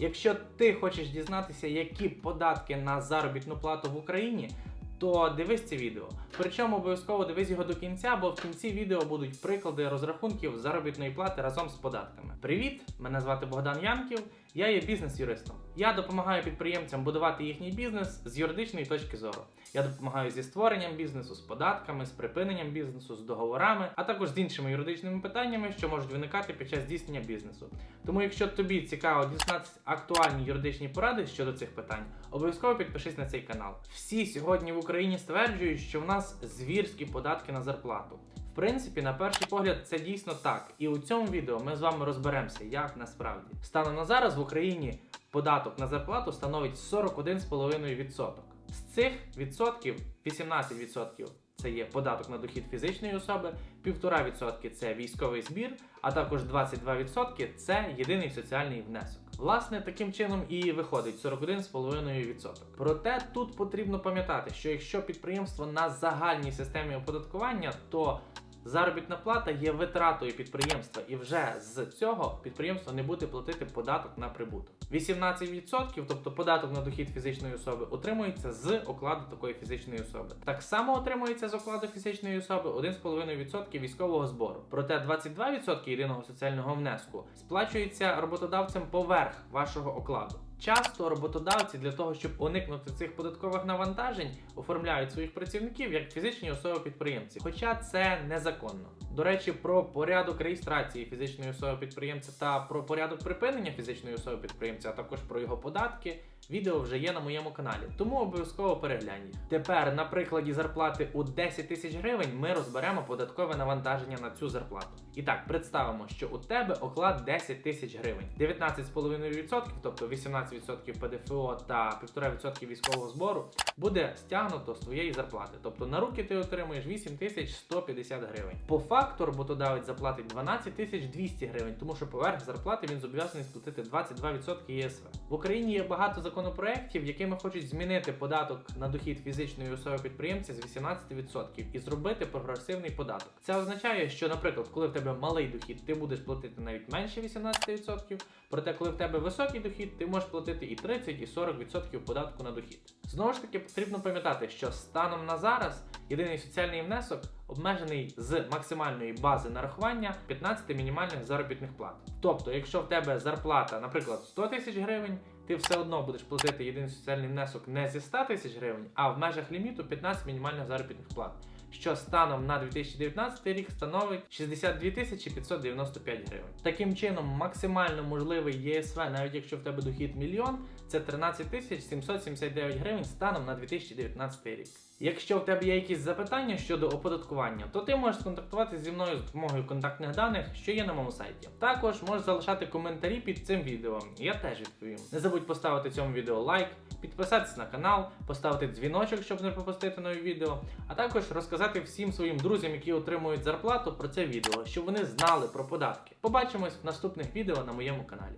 Якщо ти хочеш дізнатися, які податки на заробітну плату в Україні, то дивись це відео. Причому обов'язково дивись його до кінця, бо в кінці відео будуть приклади розрахунків заробітної плати разом з податками. Привіт! Мене звати Богдан Янків. Я є бізнес-юристом. Я допомагаю підприємцям будувати їхній бізнес з юридичної точки зору. Я допомагаю зі створенням бізнесу, з податками, з припиненням бізнесу, з договорами, а також з іншими юридичними питаннями, що можуть виникати під час здійснення бізнесу. Тому, якщо тобі цікаво дізнатися актуальні юридичні поради щодо цих питань, обов'язково підпишись на цей канал. Всі сьогодні в Україні стверджують, що в нас звірські податки на зарплату. Принципі, на перший погляд, це дійсно так. І у цьому відео ми з вами розберемося, як насправді. Станом на зараз в Україні податок на зарплату становить 41,5%. З цих відсотків 18% це є податок на дохід фізичної особи, 1,5% це військовий збір, а також 22% це єдиний соціальний внесок. Власне, таким чином і виходить 41,5%. Проте тут потрібно пам'ятати, що якщо підприємство на загальній системі оподаткування, то Заробітна плата є витратою підприємства, і вже з цього підприємство не буде платити податок на прибуток. 18%, тобто податок на дохід фізичної особи, отримується з окладу такої фізичної особи. Так само отримується з окладу фізичної особи 1,5% військового збору. Проте 22% єдиного соціального внеску сплачується роботодавцем поверх вашого окладу. Часто роботодавці для того, щоб уникнути цих податкових навантажень, оформляють своїх працівників як фізичні особи-підприємці, хоча це незаконно. До речі, про порядок реєстрації фізичної особи підприємця та про порядок припинення фізичної особи підприємця, а також про його податки. Відео вже є на моєму каналі, тому обов'язково переглянь їх. Тепер на прикладі зарплати у 10 тисяч гривень ми розберемо податкове навантаження на цю зарплату. І так, представимо, що у тебе оклад 10 тисяч гривень, 19,5%, тобто 18% ПДФО та 1,5% військового збору буде стягнуто з твоєї зарплати. Тобто на руки ти отримуєш 8150 гривень. По факту роботодавець заплатить 12200 гривень, тому що поверх зарплати він зобов'язаний сплатити 22% ЄСВ. В Україні є багато законопроєктів, якими хочуть змінити податок на дохід фізичної особи підприємця з 18% і зробити прогресивний податок. Це означає, що, наприклад, коли в тебе малий дохід, ти будеш платити навіть менше 18%, проте, коли в тебе високий дохід, ти можеш платити і 30, і 40% податку на дохід. Знову ж таки, потрібно пам'ятати, що станом на зараз єдиний соціальний внесок обмежений з максимальної бази нарахування 15 мінімальних заробітних плат. Тобто, якщо в тебе зарплата, наприклад, 100 тисяч гривень, ти все одно будеш платити єдиний соціальний внесок не зі 100 тисяч гривень, а в межах ліміту 15 мінімальних заробітних плат. Що станом на 2019 рік становить 62 595 гривень. Таким чином, максимально можливий ЄСВ, навіть якщо в тебе дохід мільйон, це 13 779 гривень станом на 2019 рік. Якщо в тебе є якісь запитання щодо оподаткування, то ти можеш сконтактувати зі мною з допомогою контактних даних, що є на моєму сайті. Також можеш залишати коментарі під цим відео, я теж відповім. Не забудь поставити цьому відео лайк, підписатися на канал, поставити дзвіночок, щоб не пропустити нові відео, а також розказати всім своїм друзям, які отримують зарплату, про це відео, щоб вони знали про податки. Побачимось в наступних відео на моєму каналі.